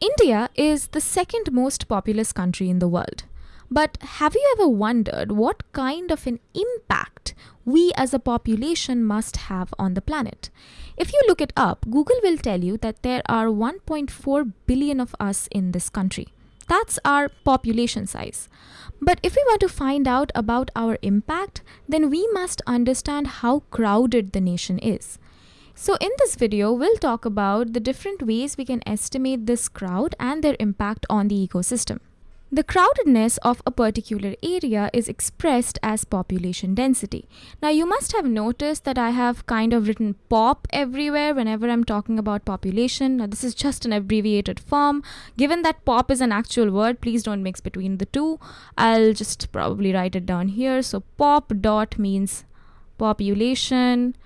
India is the second most populous country in the world. But have you ever wondered what kind of an impact we as a population must have on the planet? If you look it up, Google will tell you that there are 1.4 billion of us in this country. That's our population size. But if we want to find out about our impact, then we must understand how crowded the nation is. So in this video, we'll talk about the different ways we can estimate this crowd and their impact on the ecosystem. The crowdedness of a particular area is expressed as population density. Now you must have noticed that I have kind of written POP everywhere whenever I'm talking about population. Now this is just an abbreviated form. Given that POP is an actual word, please don't mix between the two. I'll just probably write it down here. So POP dot means population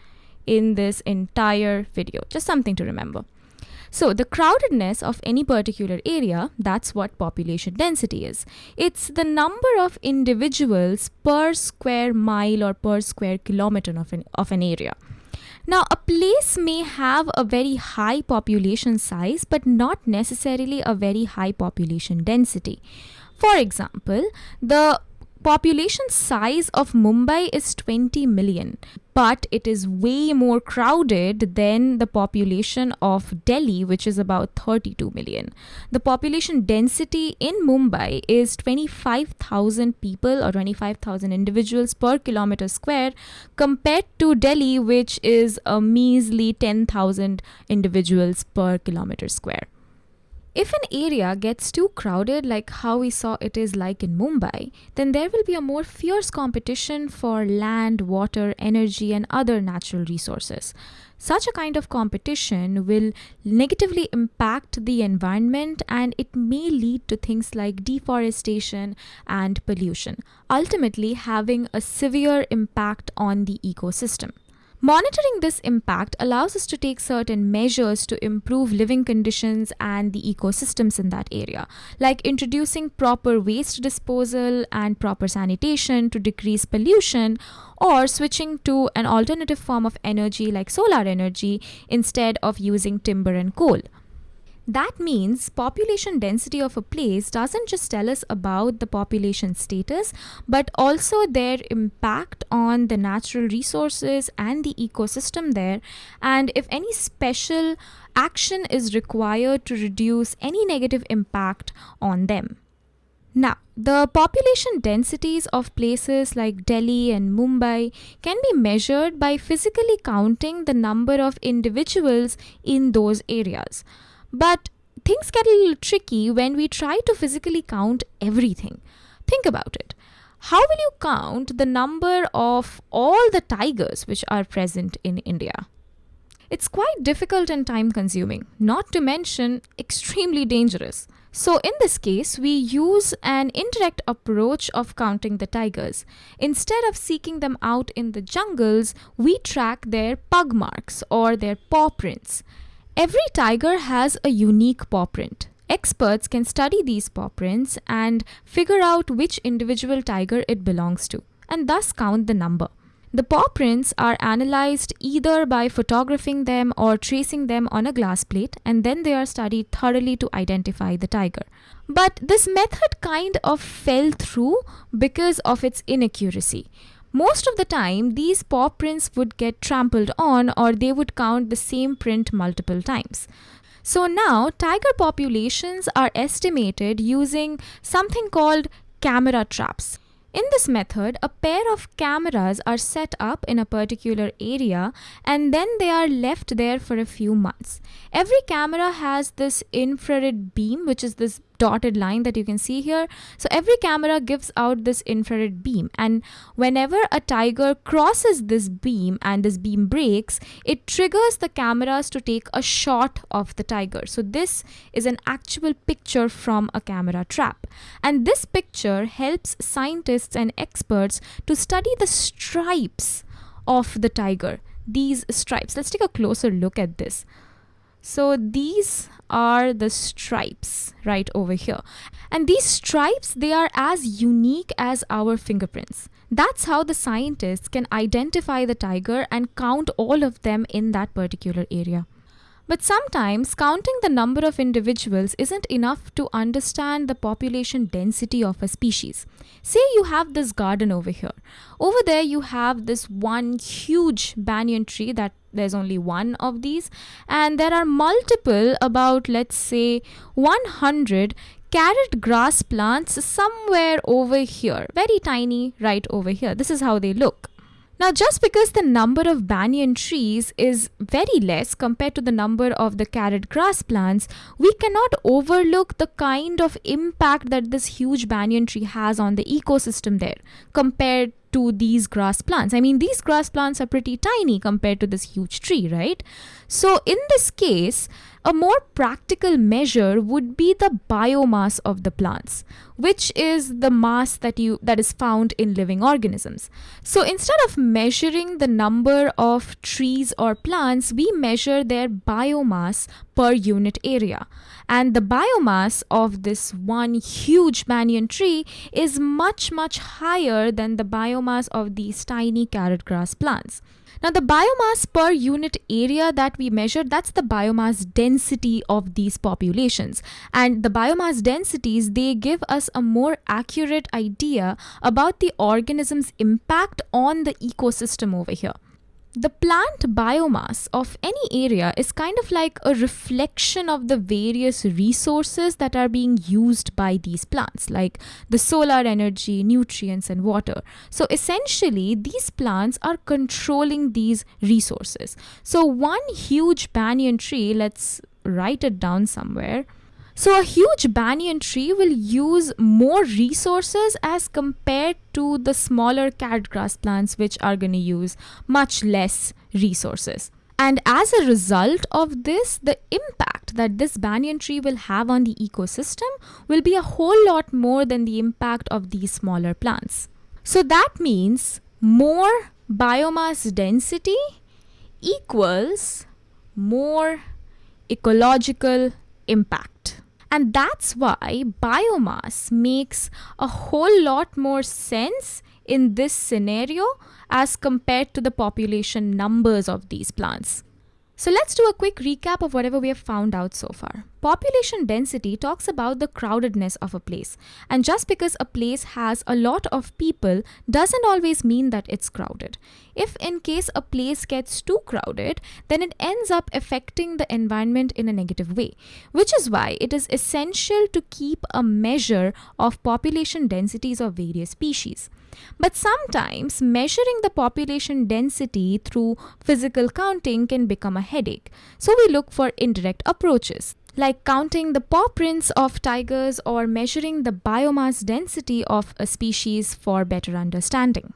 in this entire video. Just something to remember. So the crowdedness of any particular area, that's what population density is. It's the number of individuals per square mile or per square kilometer of an, of an area. Now, a place may have a very high population size, but not necessarily a very high population density. For example, the population size of Mumbai is 20 million, but it is way more crowded than the population of Delhi, which is about 32 million. The population density in Mumbai is 25,000 people or 25,000 individuals per kilometer square compared to Delhi, which is a measly 10,000 individuals per kilometer square. If an area gets too crowded, like how we saw it is like in Mumbai, then there will be a more fierce competition for land, water, energy, and other natural resources. Such a kind of competition will negatively impact the environment and it may lead to things like deforestation and pollution, ultimately having a severe impact on the ecosystem. Monitoring this impact allows us to take certain measures to improve living conditions and the ecosystems in that area, like introducing proper waste disposal and proper sanitation to decrease pollution, or switching to an alternative form of energy like solar energy instead of using timber and coal. That means population density of a place doesn't just tell us about the population status, but also their impact on the natural resources and the ecosystem there. And if any special action is required to reduce any negative impact on them. Now, the population densities of places like Delhi and Mumbai can be measured by physically counting the number of individuals in those areas. But things get a little tricky when we try to physically count everything. Think about it. How will you count the number of all the tigers which are present in India? It's quite difficult and time consuming, not to mention extremely dangerous. So in this case, we use an indirect approach of counting the tigers. Instead of seeking them out in the jungles, we track their pug marks or their paw prints. Every tiger has a unique paw print. Experts can study these paw prints and figure out which individual tiger it belongs to, and thus count the number. The paw prints are analyzed either by photographing them or tracing them on a glass plate, and then they are studied thoroughly to identify the tiger. But this method kind of fell through because of its inaccuracy. Most of the time, these paw prints would get trampled on or they would count the same print multiple times. So now, tiger populations are estimated using something called camera traps. In this method, a pair of cameras are set up in a particular area and then they are left there for a few months. Every camera has this infrared beam, which is this dotted line that you can see here. So every camera gives out this infrared beam and whenever a tiger crosses this beam and this beam breaks, it triggers the cameras to take a shot of the tiger. So this is an actual picture from a camera trap. And this picture helps scientists and experts to study the stripes of the tiger. These stripes. Let's take a closer look at this. So these are the stripes right over here. And these stripes, they are as unique as our fingerprints. That's how the scientists can identify the tiger and count all of them in that particular area. But sometimes counting the number of individuals isn't enough to understand the population density of a species. Say you have this garden over here. Over there, you have this one huge banyan tree that there's only one of these, and there are multiple, about let's say 100 carrot grass plants somewhere over here, very tiny right over here. This is how they look. Now, just because the number of banyan trees is very less compared to the number of the carrot grass plants, we cannot overlook the kind of impact that this huge banyan tree has on the ecosystem there compared to these grass plants. I mean, these grass plants are pretty tiny compared to this huge tree, right? So, in this case, a more practical measure would be the biomass of the plants, which is the mass that you that is found in living organisms. So instead of measuring the number of trees or plants, we measure their biomass per unit area. And the biomass of this one huge banyan tree is much much higher than the biomass of these tiny carrot grass plants. Now the biomass per unit area that we measure, that's the biomass density of these populations. And the biomass densities, they give us a more accurate idea about the organism's impact on the ecosystem over here. The plant biomass of any area is kind of like a reflection of the various resources that are being used by these plants, like the solar energy, nutrients, and water. So essentially, these plants are controlling these resources. So, one huge banyan tree, let's write it down somewhere so a huge banyan tree will use more resources as compared to the smaller carrot grass plants which are going to use much less resources. And as a result of this, the impact that this banyan tree will have on the ecosystem will be a whole lot more than the impact of these smaller plants. So that means more biomass density equals more ecological impact. And that's why biomass makes a whole lot more sense in this scenario as compared to the population numbers of these plants. So let's do a quick recap of whatever we have found out so far. Population density talks about the crowdedness of a place. And just because a place has a lot of people doesn't always mean that it's crowded. If in case a place gets too crowded, then it ends up affecting the environment in a negative way. Which is why it is essential to keep a measure of population densities of various species. But sometimes measuring the population density through physical counting can become a headache. So we look for indirect approaches like counting the paw prints of tigers or measuring the biomass density of a species for better understanding.